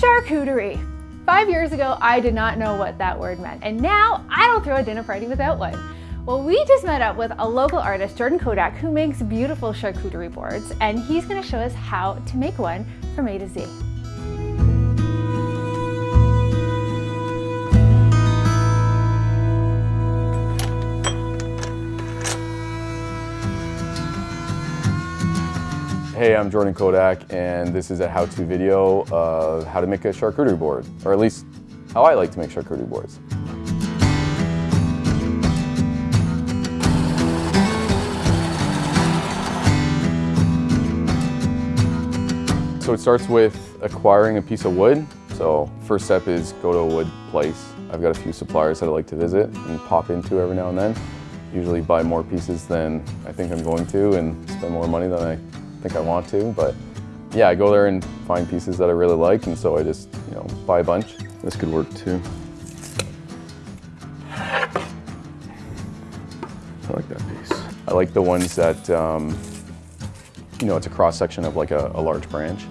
Charcuterie. Five years ago, I did not know what that word meant, and now I don't throw a dinner party without one. Well, we just met up with a local artist, Jordan Kodak, who makes beautiful charcuterie boards, and he's gonna show us how to make one from A to Z. Hey, I'm Jordan Kodak, and this is a how-to video of how to make a charcuterie board, or at least how I like to make charcuterie boards. So it starts with acquiring a piece of wood. So first step is go to a wood place. I've got a few suppliers that I like to visit and pop into every now and then. Usually buy more pieces than I think I'm going to and spend more money than I think I want to, but yeah, I go there and find pieces that I really like, and so I just, you know, buy a bunch. This could work too. I like that piece. I like the ones that, um, you know, it's a cross section of like a, a large branch,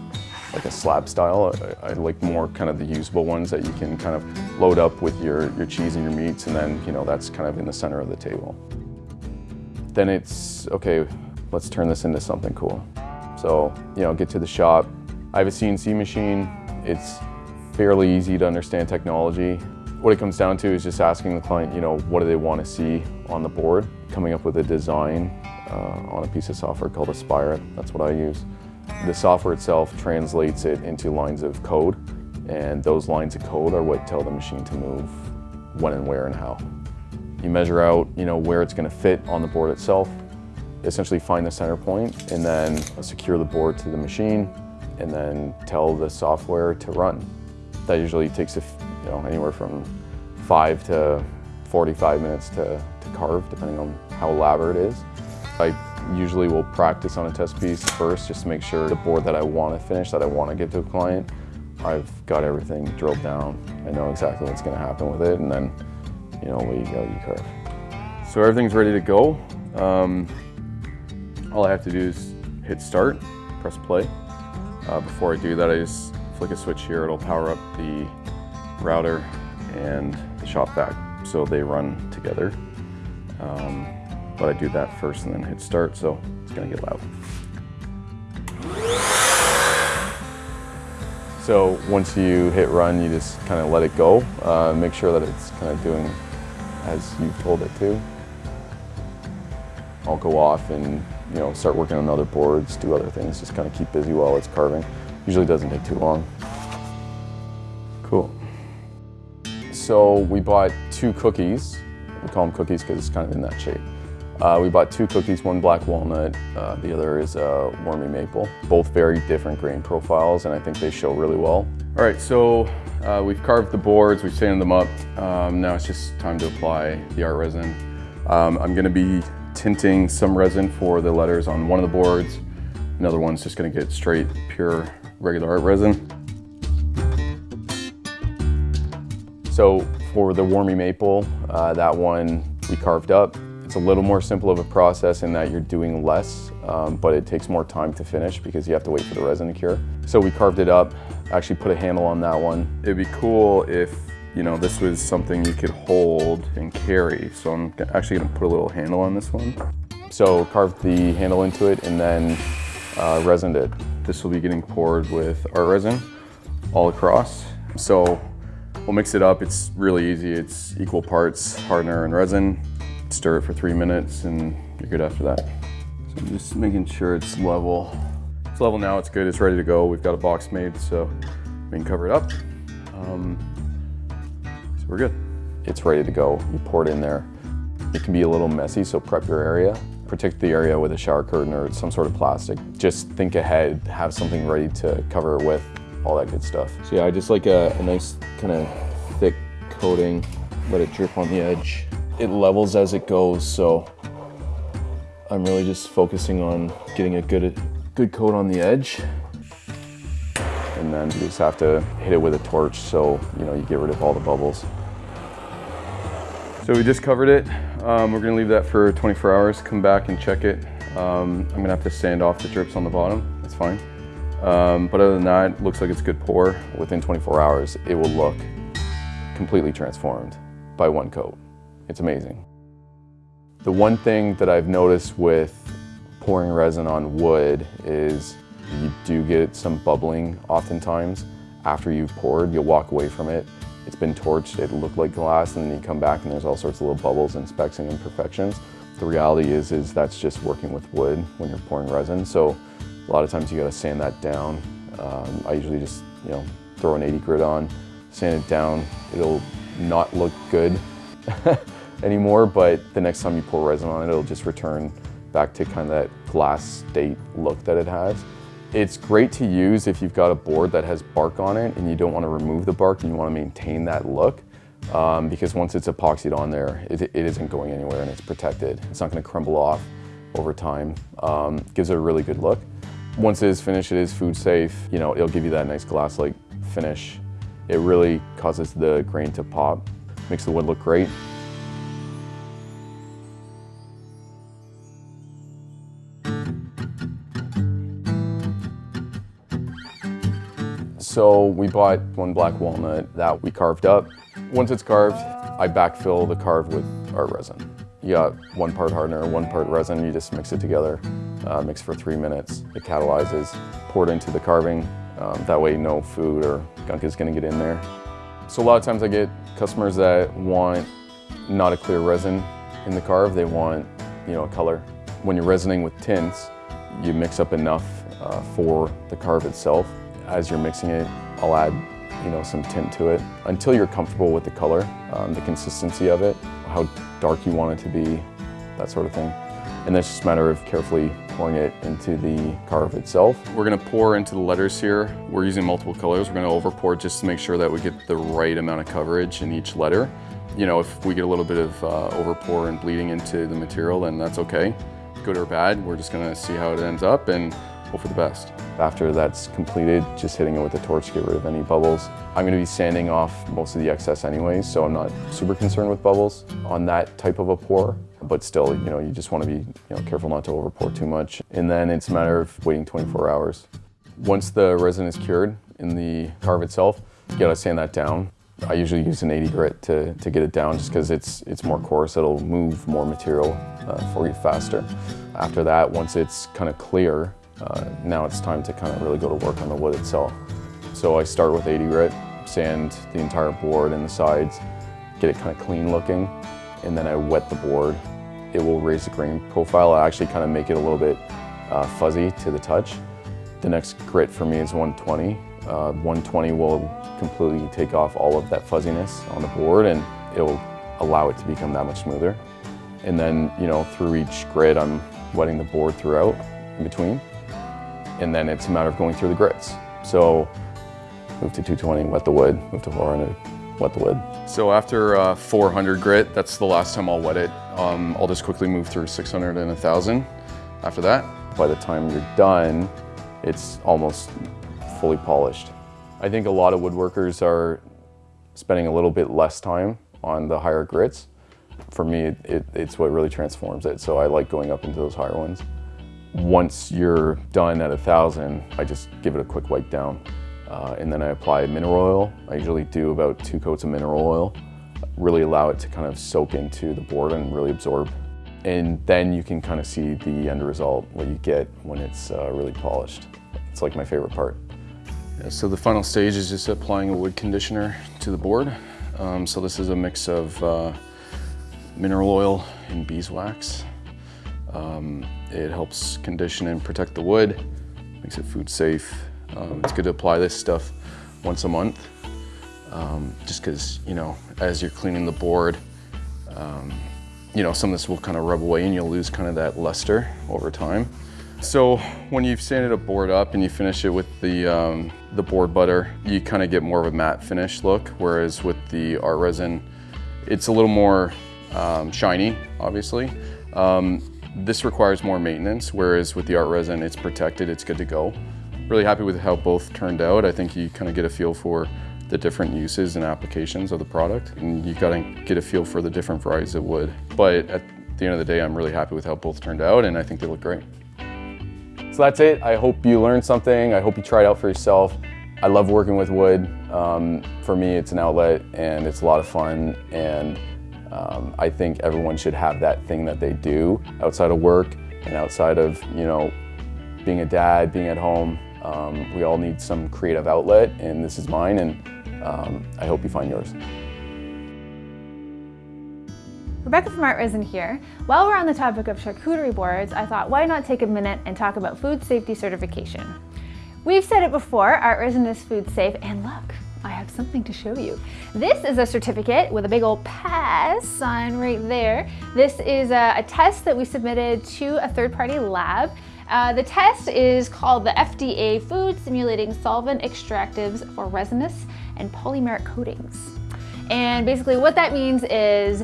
like a slab style. I, I, like more kind of the usable ones that you can kind of load up with your, your cheese and your meats, and then, you know, that's kind of in the center of the table. Then it's, okay, let's turn this into something cool. So, you know, get to the shop. I have a CNC machine. It's fairly easy to understand technology. What it comes down to is just asking the client, you know, what do they want to see on the board, coming up with a design uh, on a piece of software called Aspire. That's what I use. The software itself translates it into lines of code, and those lines of code are what tell the machine to move when and where and how. You measure out, you know, where it's going to fit on the board itself, essentially find the center point and then secure the board to the machine and then tell the software to run. That usually takes you know, anywhere from five to 45 minutes to, to carve, depending on how elaborate it is. I usually will practice on a test piece first, just to make sure the board that I want to finish, that I want to give to a client, I've got everything drilled down. I know exactly what's going to happen with it, and then, you know, you go, you carve. So everything's ready to go. Um, all I have to do is hit start, press play. Uh, before I do that, I just flick a switch here. It'll power up the router and the shop vac so they run together. Um, but I do that first and then hit start, so it's gonna get loud. So once you hit run, you just kind of let it go. Uh, make sure that it's kind of doing as you told it to. I'll go off and you know, start working on other boards, do other things, just kind of keep busy while it's carving. Usually doesn't take too long. Cool. So we bought two cookies. We call them cookies because it's kind of in that shape. Uh, we bought two cookies, one black walnut, uh, the other is uh, wormy maple. Both very different grain profiles and I think they show really well. All right, so uh, we've carved the boards, we've sanded them up. Um, now it's just time to apply the art resin. Um, I'm gonna be tinting some resin for the letters on one of the boards. Another one's just gonna get straight, pure, regular art resin. So for the Wormy Maple, uh, that one we carved up. It's a little more simple of a process in that you're doing less, um, but it takes more time to finish because you have to wait for the resin to cure. So we carved it up, actually put a handle on that one. It'd be cool if you know, this was something you could hold and carry. So I'm actually gonna put a little handle on this one. So carved the handle into it and then uh, resined it. This will be getting poured with our resin all across. So we'll mix it up. It's really easy. It's equal parts hardener and resin. Stir it for three minutes and you're good after that. So I'm just making sure it's level. It's level now, it's good, it's ready to go. We've got a box made, so we can cover it up. Um, we're good. It's ready to go. You pour it in there. It can be a little messy, so prep your area. Protect the area with a shower curtain or some sort of plastic. Just think ahead, have something ready to cover it with, all that good stuff. So yeah, I just like a, a nice kind of thick coating, let it drip on the edge. It levels as it goes, so I'm really just focusing on getting a good, good coat on the edge and then you just have to hit it with a torch so you know you get rid of all the bubbles. So we just covered it. Um, we're gonna leave that for 24 hours, come back and check it. Um, I'm gonna have to sand off the drips on the bottom, that's fine. Um, but other than that, looks like it's good pour. Within 24 hours, it will look completely transformed by one coat. It's amazing. The one thing that I've noticed with pouring resin on wood is you do get some bubbling oftentimes. After you've poured, you'll walk away from it. It's been torched, it looked like glass, and then you come back and there's all sorts of little bubbles and specks and imperfections. The reality is, is that's just working with wood when you're pouring resin. So a lot of times you gotta sand that down. Um, I usually just, you know, throw an 80 grit on, sand it down. It'll not look good anymore, but the next time you pour resin on it, it'll just return back to kind of that glass state look that it has. It's great to use if you've got a board that has bark on it and you don't want to remove the bark and you want to maintain that look. Um, because once it's epoxied on there, it, it isn't going anywhere and it's protected. It's not going to crumble off over time. Um, gives it a really good look. Once it is finished, it is food safe. You know, it'll give you that nice glass-like finish. It really causes the grain to pop, makes the wood look great. So we bought one black walnut that we carved up. Once it's carved, I backfill the carve with our resin. You got one part hardener, one part resin, you just mix it together, uh, mix for three minutes. It catalyzes, pour it into the carving. Um, that way no food or gunk is gonna get in there. So a lot of times I get customers that want not a clear resin in the carve, they want you know, a color. When you're resining with tints, you mix up enough uh, for the carve itself as you're mixing it, I'll add you know, some tint to it until you're comfortable with the color, um, the consistency of it, how dark you want it to be, that sort of thing. And it's just a matter of carefully pouring it into the carve itself. We're gonna pour into the letters here. We're using multiple colors. We're gonna over pour just to make sure that we get the right amount of coverage in each letter. You know, if we get a little bit of uh, over pour and bleeding into the material, then that's okay. Good or bad, we're just gonna see how it ends up and hope for the best. After that's completed, just hitting it with a torch to get rid of any bubbles. I'm gonna be sanding off most of the excess anyways, so I'm not super concerned with bubbles on that type of a pour. But still, you know, you just wanna be you know, careful not to over pour too much. And then it's a matter of waiting 24 hours. Once the resin is cured in the carve itself, you gotta sand that down. I usually use an 80 grit to, to get it down just because it's, it's more coarse, it'll move more material uh, for you faster. After that, once it's kind of clear, uh, now it's time to kind of really go to work on the wood itself. So I start with 80 grit, sand the entire board and the sides, get it kind of clean looking, and then I wet the board. It will raise the grain profile. I actually kind of make it a little bit uh, fuzzy to the touch. The next grit for me is 120. Uh, 120 will completely take off all of that fuzziness on the board and it'll allow it to become that much smoother. And then, you know, through each grit, I'm wetting the board throughout in between and then it's a matter of going through the grits. So move to 220, wet the wood, move to 400, wet the wood. So after uh, 400 grit, that's the last time I'll wet it. Um, I'll just quickly move through 600 and 1000 after that. By the time you're done, it's almost fully polished. I think a lot of woodworkers are spending a little bit less time on the higher grits. For me, it, it's what really transforms it, so I like going up into those higher ones. Once you're done at a thousand, I just give it a quick wipe down. Uh, and then I apply mineral oil. I usually do about two coats of mineral oil. Really allow it to kind of soak into the board and really absorb. And then you can kind of see the end result, what you get when it's uh, really polished. It's like my favorite part. Yeah, so the final stage is just applying a wood conditioner to the board. Um, so this is a mix of uh, mineral oil and beeswax. Um, it helps condition and protect the wood, makes it food safe. Um, it's good to apply this stuff once a month, um, just because, you know, as you're cleaning the board, um, you know, some of this will kind of rub away and you'll lose kind of that luster over time. So when you've sanded a board up and you finish it with the, um, the board butter, you kind of get more of a matte finish look, whereas with the art resin, it's a little more um, shiny, obviously. Um, this requires more maintenance, whereas with the art resin, it's protected, it's good to go. Really happy with how both turned out. I think you kind of get a feel for the different uses and applications of the product, and you gotta get a feel for the different varieties of wood. But at the end of the day, I'm really happy with how both turned out, and I think they look great. So that's it. I hope you learned something. I hope you it out for yourself. I love working with wood. Um, for me, it's an outlet and it's a lot of fun. And um, I think everyone should have that thing that they do outside of work and outside of, you know, being a dad, being at home. Um, we all need some creative outlet and this is mine and um, I hope you find yours. Rebecca from Art Resin here. While we're on the topic of charcuterie boards, I thought why not take a minute and talk about food safety certification. We've said it before, Art Resin is food safe, and look, something to show you. This is a certificate with a big old pass sign right there. This is a, a test that we submitted to a third-party lab. Uh, the test is called the FDA Food Simulating Solvent Extractives for Resinous and Polymeric Coatings. And basically what that means is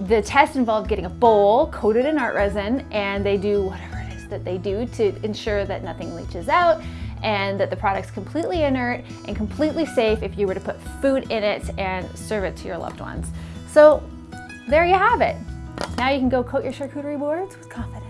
the test involved getting a bowl coated in art resin and they do whatever it is that they do to ensure that nothing leaches out and that the product's completely inert and completely safe if you were to put food in it and serve it to your loved ones. So there you have it. Now you can go coat your charcuterie boards with confidence.